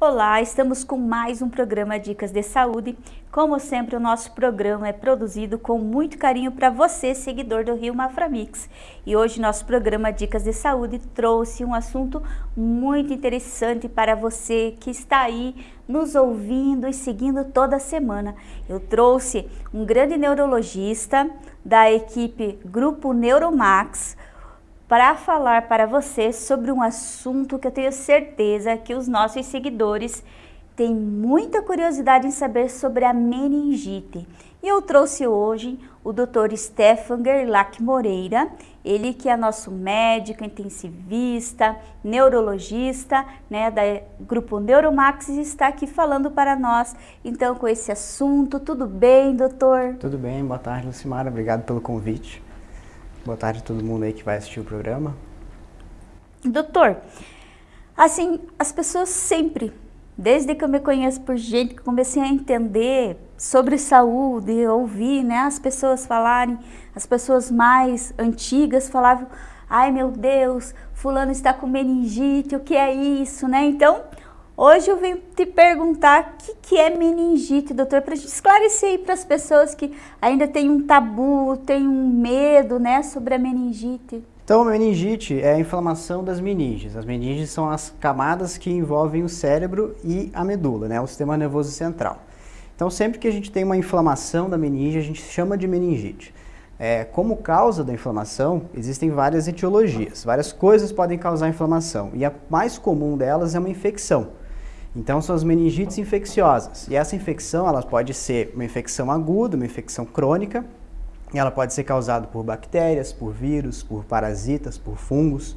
Olá, estamos com mais um programa Dicas de Saúde. Como sempre, o nosso programa é produzido com muito carinho para você, seguidor do Rio Maframix. E hoje nosso programa Dicas de Saúde trouxe um assunto muito interessante para você que está aí nos ouvindo e seguindo toda semana. Eu trouxe um grande neurologista da equipe Grupo Neuromax, para falar para você sobre um assunto que eu tenho certeza que os nossos seguidores têm muita curiosidade em saber sobre a meningite. E eu trouxe hoje o Dr. Stefan Gerlach Moreira, ele que é nosso médico, intensivista, neurologista, né, da grupo Neuromax e está aqui falando para nós, então, com esse assunto. Tudo bem, doutor? Tudo bem, boa tarde, Lucimara, obrigado pelo convite. Boa tarde a todo mundo aí que vai assistir o programa. Doutor, assim, as pessoas sempre, desde que eu me conheço por gente, que comecei a entender sobre saúde, ouvir né, as pessoas falarem, as pessoas mais antigas falavam, ai meu Deus, fulano está com meningite, o que é isso, né? Então, Hoje eu venho te perguntar o que, que é meningite, doutor, para esclarecer aí para as pessoas que ainda tem um tabu, tem um medo, né, sobre a meningite. Então, meningite é a inflamação das meninges. As meninges são as camadas que envolvem o cérebro e a medula, né, o sistema nervoso central. Então, sempre que a gente tem uma inflamação da meninge, a gente chama de meningite. É, como causa da inflamação, existem várias etiologias, várias coisas podem causar inflamação, e a mais comum delas é uma infecção. Então são as meningites infecciosas. E essa infecção ela pode ser uma infecção aguda, uma infecção crônica, e ela pode ser causada por bactérias, por vírus, por parasitas, por fungos.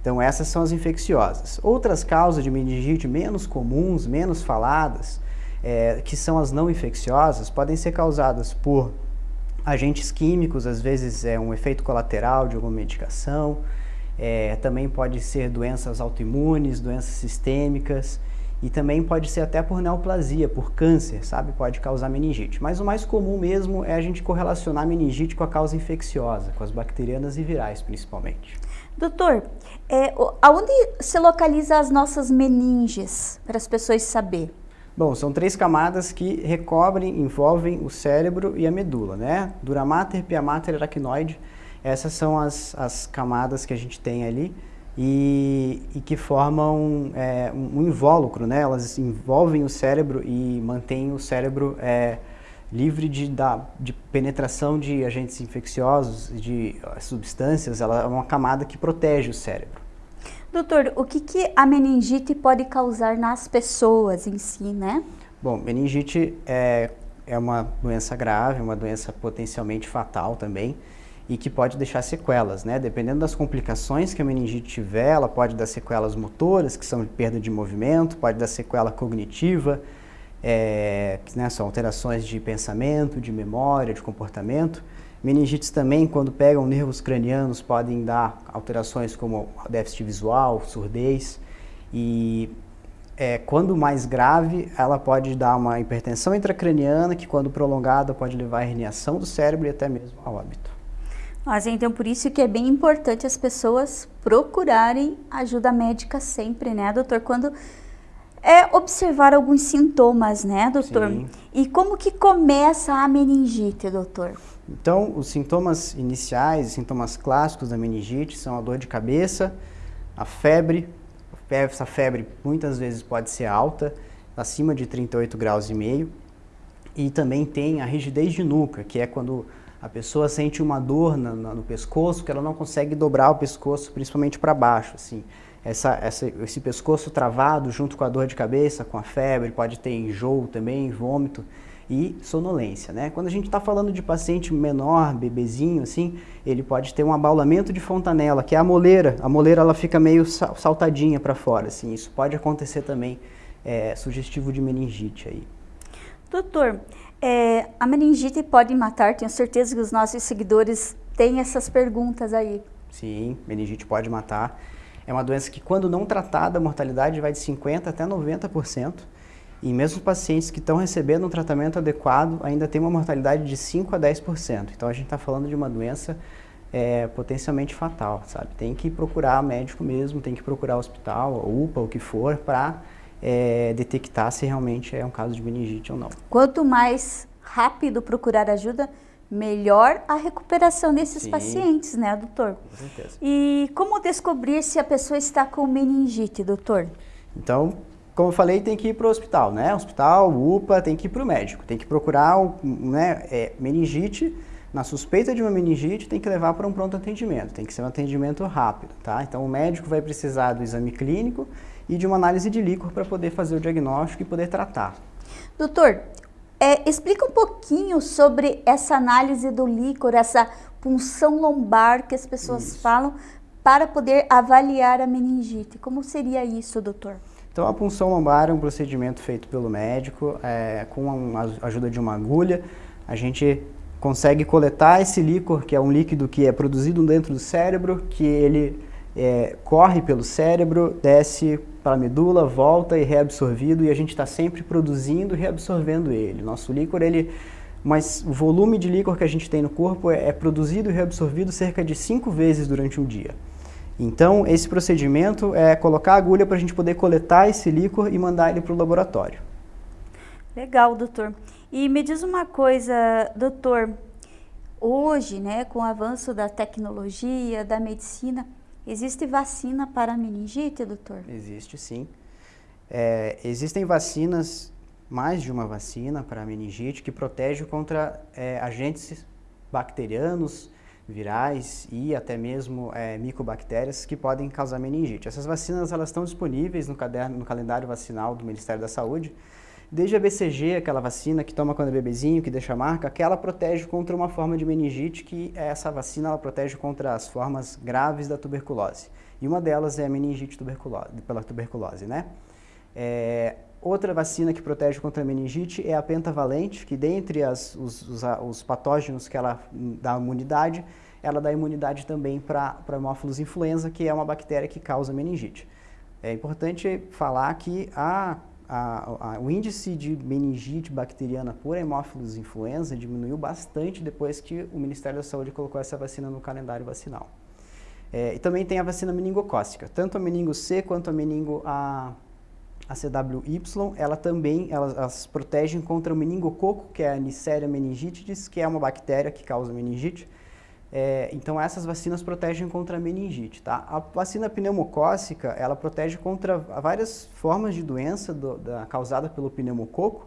Então essas são as infecciosas. Outras causas de meningite menos comuns, menos faladas, é, que são as não infecciosas, podem ser causadas por agentes químicos, às vezes é um efeito colateral de alguma medicação, é, também pode ser doenças autoimunes, doenças sistêmicas, e também pode ser até por neoplasia, por câncer, sabe? Pode causar meningite. Mas o mais comum mesmo é a gente correlacionar meningite com a causa infecciosa, com as bacterianas e virais principalmente. Doutor, é, aonde se localiza as nossas meninges, para as pessoas saber? Bom, são três camadas que recobrem, envolvem o cérebro e a medula, né? Dura mater, pia mater, aracnoide. Essas são as, as camadas que a gente tem ali e, e que formam é, um, invólucro, né? Elas envolvem o cérebro e mantêm o cérebro é, livre de, da, de penetração de agentes infecciosos, de substâncias. Ela é uma camada que protege o cérebro. Doutor, o que, que a meningite pode causar nas pessoas em si, né? Bom, meningite é, é uma doença grave, uma doença potencialmente fatal também e que pode deixar sequelas, né? Dependendo das complicações que a meningite tiver, ela pode dar sequelas motoras, que são perda de movimento, pode dar sequela cognitiva, é, que né, são alterações de pensamento, de memória, de comportamento. Meningites também, quando pegam nervos cranianos, podem dar alterações como déficit visual, surdez. E é, quando mais grave, ela pode dar uma hipertensão intracraniana, que quando prolongada pode levar à herniação do cérebro e até mesmo ao óbito. Mas então por isso que é bem importante as pessoas procurarem ajuda médica sempre, né, doutor? Quando é observar alguns sintomas, né, doutor? Sim. E como que começa a meningite, doutor? Então, os sintomas iniciais, sintomas clássicos da meningite são a dor de cabeça, a febre. Essa febre muitas vezes pode ser alta, acima de 38 graus e meio. E também tem a rigidez de nuca, que é quando a pessoa sente uma dor no, no pescoço que ela não consegue dobrar o pescoço, principalmente para baixo, assim. Essa, essa, esse pescoço travado junto com a dor de cabeça, com a febre, pode ter enjoo também, vômito e sonolência, né? Quando a gente está falando de paciente menor, bebezinho, assim, ele pode ter um abaulamento de fontanela, que é a moleira. A moleira ela fica meio saltadinha para fora, assim. Isso pode acontecer também, é, sugestivo de meningite aí. Doutor, é, a meningite pode matar? Tenho certeza que os nossos seguidores têm essas perguntas aí. Sim, meningite pode matar. É uma doença que, quando não tratada, a mortalidade vai de 50% até 90%. E mesmo pacientes que estão recebendo um tratamento adequado, ainda tem uma mortalidade de 5% a 10%. Então, a gente está falando de uma doença é, potencialmente fatal, sabe? Tem que procurar médico mesmo, tem que procurar hospital, UPA, o que for, para é, detectar se realmente é um caso de meningite ou não. Quanto mais rápido procurar ajuda, melhor a recuperação desses Sim. pacientes, né, doutor? Com certeza. E como descobrir se a pessoa está com meningite, doutor? Então, como eu falei, tem que ir para o hospital, né? Hospital, UPA, tem que ir para o médico, tem que procurar né, é, meningite. Na suspeita de uma meningite, tem que levar para um pronto atendimento, tem que ser um atendimento rápido, tá? Então, o médico vai precisar do exame clínico e de uma análise de líquor para poder fazer o diagnóstico e poder tratar. Doutor, é, explica um pouquinho sobre essa análise do líquor, essa punção lombar que as pessoas isso. falam para poder avaliar a meningite. Como seria isso, doutor? Então, a punção lombar é um procedimento feito pelo médico é, com a ajuda de uma agulha. A gente consegue coletar esse líquor, que é um líquido que é produzido dentro do cérebro, que ele é, corre pelo cérebro, desce para a medula, volta e reabsorvido e a gente está sempre produzindo e reabsorvendo ele. Nosso líquor, ele, mas o volume de líquor que a gente tem no corpo é, é produzido e reabsorvido cerca de cinco vezes durante um dia. Então, esse procedimento é colocar a agulha para a gente poder coletar esse líquor e mandar ele para o laboratório. Legal, doutor. E me diz uma coisa, doutor, hoje, né, com o avanço da tecnologia, da medicina, Existe vacina para meningite, doutor? Existe sim. É, existem vacinas, mais de uma vacina para meningite, que protege contra é, agentes bacterianos, virais e até mesmo é, micobactérias que podem causar meningite. Essas vacinas elas estão disponíveis no, caderno, no calendário vacinal do Ministério da Saúde Desde a BCG, aquela vacina que toma quando é bebezinho, que deixa marca, que ela protege contra uma forma de meningite, que essa vacina ela protege contra as formas graves da tuberculose. E uma delas é a meningite tuberculose, pela tuberculose, né? É, outra vacina que protege contra a meningite é a pentavalente, que dentre as, os, os, os patógenos que ela dá imunidade, ela dá imunidade também para Haemophilus influenza, que é uma bactéria que causa meningite. É importante falar que a a, a, o índice de meningite bacteriana por hemófilos influenza diminuiu bastante depois que o Ministério da Saúde colocou essa vacina no calendário vacinal. É, e também tem a vacina meningocócica, tanto a meningo C quanto a meningo a, a CWY, ela também, elas, elas, protegem contra o meningococo, que é a Neisseria meningitidis, que é uma bactéria que causa meningite, é, então essas vacinas protegem contra a meningite, tá? A vacina pneumocócica, ela protege contra várias formas de doença do, da, causada pelo pneumococo,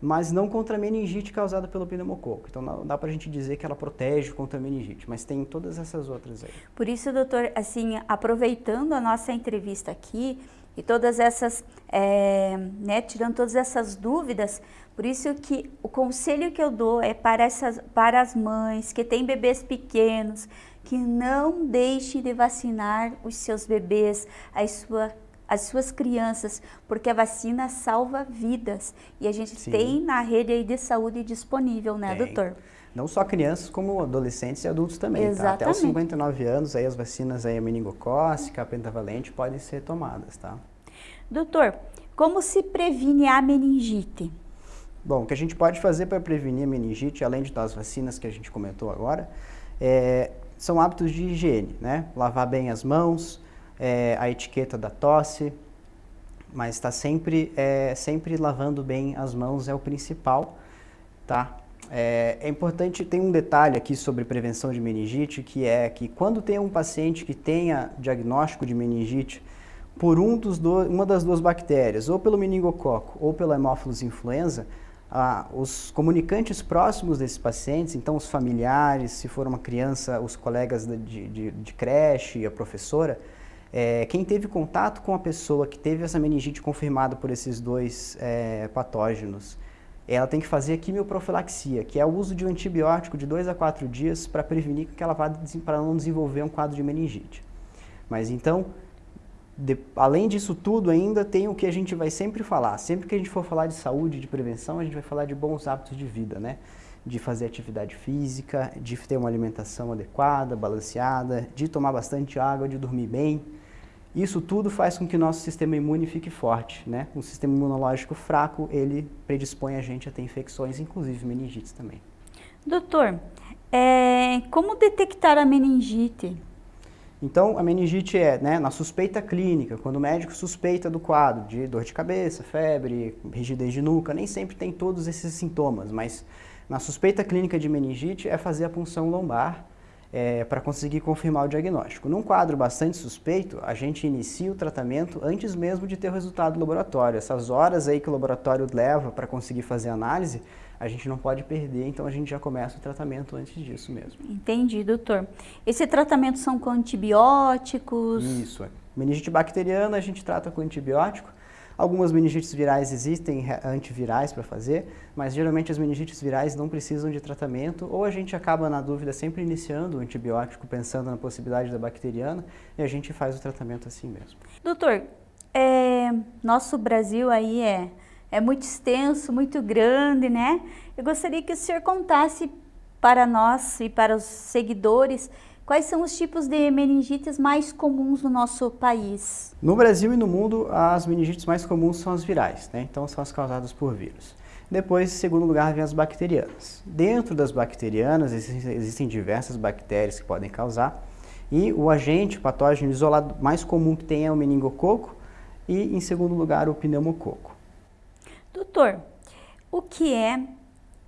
mas não contra a meningite causada pelo pneumococo. Então não dá para a gente dizer que ela protege contra a meningite, mas tem todas essas outras aí. Por isso, doutor, assim, aproveitando a nossa entrevista aqui e todas essas, é, né, tirando todas essas dúvidas, por isso que o conselho que eu dou é para, essas, para as mães que têm bebês pequenos, que não deixem de vacinar os seus bebês, as, sua, as suas crianças, porque a vacina salva vidas. E a gente Sim. tem na rede de saúde disponível, né, tem. doutor? Não só crianças, como adolescentes e adultos também, Exatamente. tá? Até os 59 anos, aí as vacinas aí, a meningocócica, a pentavalente, podem ser tomadas, tá? Doutor, como se previne a meningite? Bom, o que a gente pode fazer para prevenir a meningite, além de das vacinas que a gente comentou agora, é, são hábitos de higiene, né? Lavar bem as mãos, é, a etiqueta da tosse, mas está sempre, é, sempre lavando bem as mãos é o principal, tá? É, é, importante, tem um detalhe aqui sobre prevenção de meningite, que é que quando tem um paciente que tenha diagnóstico de meningite por um dos do, uma das duas bactérias, ou pelo meningococo ou pelo Haemophilus influenza, ah, os comunicantes próximos desses pacientes, então os familiares, se for uma criança, os colegas de, de, de creche, a professora, é, quem teve contato com a pessoa que teve essa meningite confirmada por esses dois é, patógenos, ela tem que fazer a quimioprofilaxia, que é o uso de um antibiótico de 2 a 4 dias para prevenir que ela vá para não desenvolver um quadro de meningite. Mas então, de, além disso tudo ainda tem o que a gente vai sempre falar. Sempre que a gente for falar de saúde, de prevenção, a gente vai falar de bons hábitos de vida, né? De fazer atividade física, de ter uma alimentação adequada, balanceada, de tomar bastante água, de dormir bem. Isso tudo faz com que nosso sistema imune fique forte, né? Um sistema imunológico fraco, ele predispõe a gente a ter infecções, inclusive meningites também. Doutor, é, como detectar a meningite? Então, a meningite é né, na suspeita clínica, quando o médico suspeita do quadro de dor de cabeça, febre, rigidez de nuca, nem sempre tem todos esses sintomas, mas na suspeita clínica de meningite é fazer a punção lombar é, para conseguir confirmar o diagnóstico. Num quadro bastante suspeito, a gente inicia o tratamento antes mesmo de ter o resultado do laboratório. Essas horas aí que o laboratório leva para conseguir fazer a análise, a gente não pode perder, então a gente já começa o tratamento antes disso mesmo. Entendi, doutor. Esse tratamento são com antibióticos? Isso. É. Meningite bacteriana a gente trata com antibiótico. Algumas meningites virais existem antivirais para fazer, mas geralmente as meningites virais não precisam de tratamento ou a gente acaba na dúvida sempre iniciando o antibiótico pensando na possibilidade da bacteriana e a gente faz o tratamento assim mesmo. Doutor, é, nosso Brasil aí é é muito extenso, muito grande, né? Eu gostaria que o senhor contasse para nós e para os seguidores quais são os tipos de meningites mais comuns no nosso país. No Brasil e no mundo, as meningites mais comuns são as virais, né? Então são as causadas por vírus. Depois, em segundo lugar, vem as bacterianas. Dentro das bacterianas, existem diversas bactérias que podem causar, e o agente o patógeno isolado mais comum que tem é o meningococo, e em segundo lugar, o pneumococo. Doutor, o que é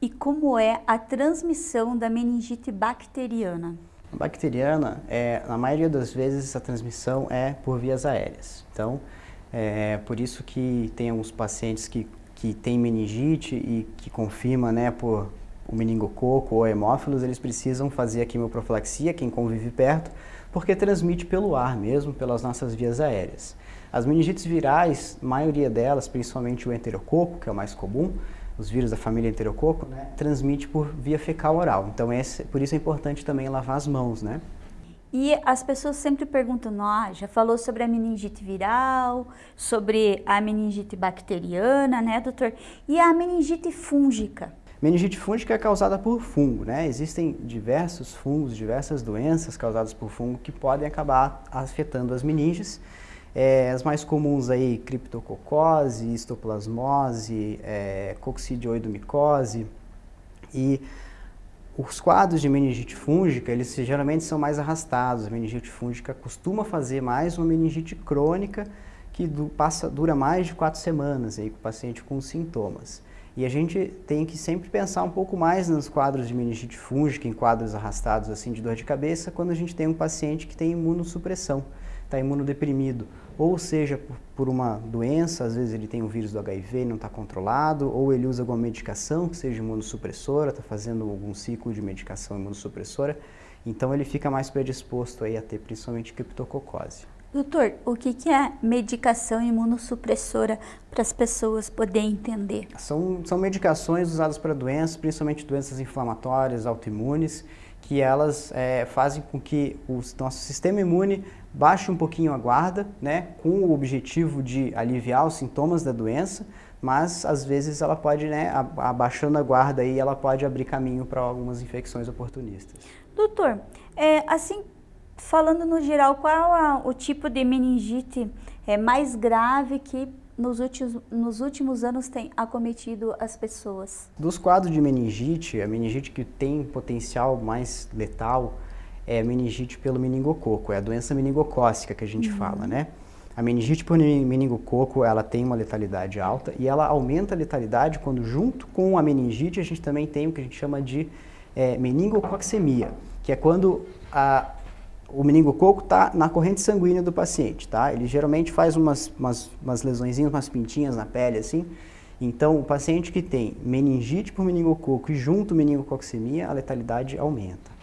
e como é a transmissão da meningite bacteriana? A bacteriana, é, na maioria das vezes, a transmissão é por vias aéreas. Então, é por isso que tem alguns pacientes que, que têm meningite e que confirma né, por o meningococo ou hemófilos, eles precisam fazer a quimioprofilaxia, quem convive perto, porque transmite pelo ar mesmo, pelas nossas vias aéreas. As meningites virais, a maioria delas, principalmente o enterococo, que é o mais comum, os vírus da família enterococo, né, transmite por via fecal oral. Então, esse, por isso é importante também lavar as mãos, né? E as pessoas sempre perguntam, ah, já falou sobre a meningite viral, sobre a meningite bacteriana, né, doutor? E a meningite fúngica? Meningite fúngica é causada por fungo, né? Existem diversos fungos, diversas doenças causadas por fungo que podem acabar afetando as meninges. É, as mais comuns aí, criptococose, histoplasmose, é, coccidioidomicose e os quadros de meningite fúngica, eles geralmente são mais arrastados. A meningite fúngica costuma fazer mais uma meningite crônica que passa, dura mais de quatro semanas aí, com o paciente com sintomas. E a gente tem que sempre pensar um pouco mais nos quadros de meningite fúngica, em quadros arrastados assim de dor de cabeça, quando a gente tem um paciente que tem imunossupressão, está imunodeprimido ou seja por, uma doença, às vezes ele tem o vírus do HIV e não está controlado, ou ele usa alguma medicação que seja imunossupressora, está fazendo algum ciclo de medicação imunossupressora, então ele fica mais predisposto aí a ter principalmente criptococose. Doutor, o que, que é medicação imunossupressora para as pessoas poderem entender? São, são medicações usadas para doenças, principalmente doenças inflamatórias, autoimunes, que elas é, fazem com que o nosso sistema imune baixe um pouquinho a guarda, né, com o objetivo de aliviar os sintomas da doença, mas às vezes ela pode, né, abaixando a guarda aí, ela pode abrir caminho para algumas infecções oportunistas. Doutor, é, assim, falando no geral, qual a, o tipo de meningite é, mais grave que nos últimos, nos últimos anos tem acometido as pessoas? Dos quadros de meningite, a meningite que tem potencial mais letal é meningite pelo meningococo, é a doença meningocócica que a gente uhum. fala, né? A meningite por meningococo, ela tem uma letalidade alta e ela aumenta a letalidade quando junto com a meningite a gente também tem o que a gente chama de é, meningococcemia, que é quando a, o meningococo está na corrente sanguínea do paciente, tá? Ele geralmente faz umas, umas, umas lesõezinhas, umas pintinhas na pele, assim. Então, o paciente que tem meningite por meningococo e junto meningococcemia, a letalidade aumenta.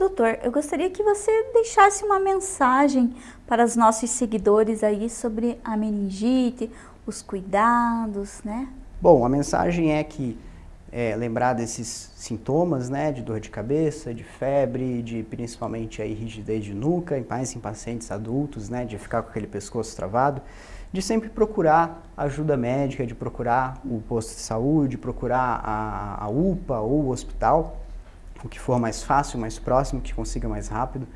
Doutor, eu gostaria que você deixasse uma mensagem para os nossos seguidores aí sobre a meningite, os cuidados, né? Bom, a mensagem é que é, lembrar desses sintomas, né, de dor de cabeça, de febre, de principalmente aí rigidez de nuca, mais em pacientes adultos, né, de ficar com aquele pescoço travado, de sempre procurar ajuda médica, de procurar o posto de saúde, procurar a, a UPA ou o hospital, o que for mais fácil, mais próximo, que consiga mais rápido,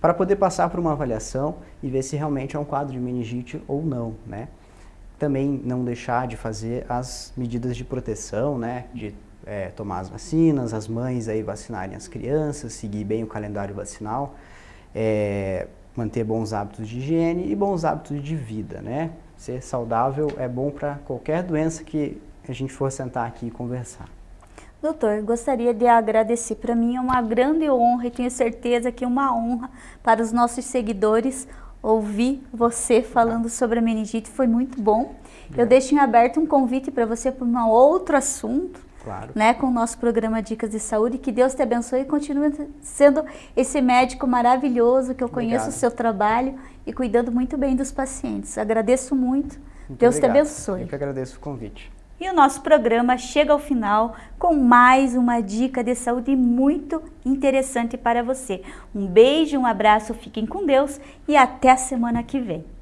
para poder passar por uma avaliação e ver se realmente é um quadro de meningite ou não, né? Também não deixar de fazer as medidas de proteção, né? De é, tomar as vacinas, as mães aí vacinarem as crianças, seguir bem o calendário vacinal. É, manter bons hábitos de higiene e bons hábitos de vida, né? Ser saudável é bom para qualquer doença que a gente for sentar aqui e conversar. Doutor, gostaria de agradecer. Para mim é uma grande honra e tenho certeza que é uma honra para os nossos seguidores ouvir você falando sobre a meningite. Foi muito bom. Eu deixo em aberto um convite para você para um outro assunto. Claro. Né, com o nosso programa Dicas de Saúde. Que Deus te abençoe e continue sendo esse médico maravilhoso que eu conheço Obrigado. o seu trabalho e cuidando muito bem dos pacientes. Agradeço muito. muito Deus obrigado. te abençoe. Eu que agradeço o convite. E o nosso programa chega ao final com mais uma dica de saúde muito interessante para você. Um beijo, um abraço, fiquem com Deus e até a semana que vem.